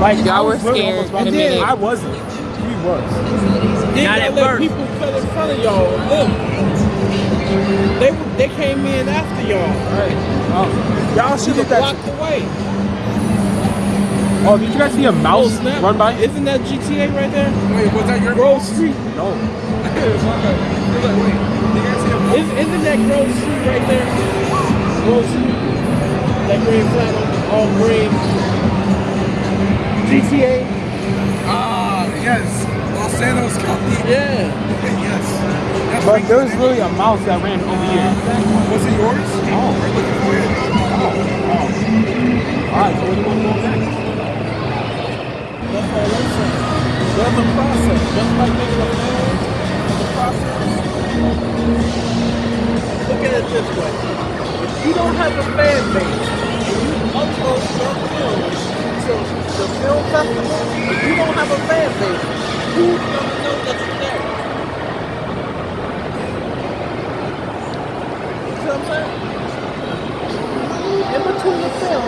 Like Y'all were scared almost about in a to- minute. I wasn't. He was. Then Not at let first. people fell in front of y'all. Look. They they came in after y'all. Right. Oh. Y'all should You have that. blocked away. Oh, did you guys see a mouse Oh, run by? Isn't that GTA right there? Wait, was that your Grove Street. No. Is, isn't that Grove Street right there? Grove Street. That green flag on all green. GTA. Ah, yes. Los Santos County. Yeah. yes. But right. there's really a mouse that ran over here. Was it yours? Oh. We're looking for it. Alright, so where do you want to go next? That's all I'm saying. There's a process. Just like making a film, there's a process. Look at it this way. If you don't have a fan base, and you upload your film to the film festival, if you don't have a fan base, who's gonna know that you're there? You see what I'm saying? In between the film,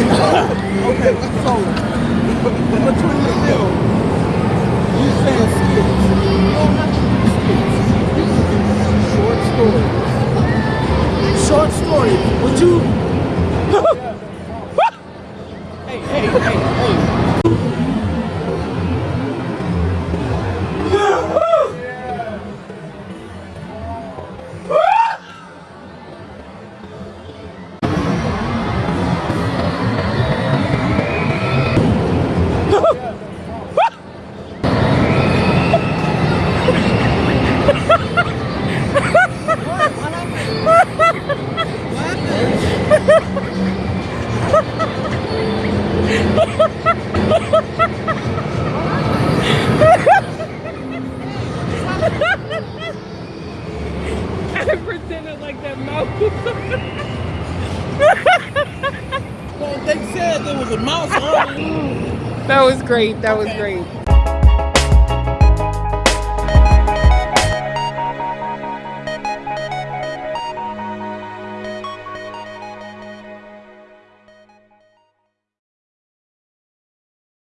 Okay, so in between the film, you saying skits. You don't have to do skits. You can do short stories. Short stories. Would you? I pretended like that mouse. Well, they said there was a mouse earlier. that was great. That was great.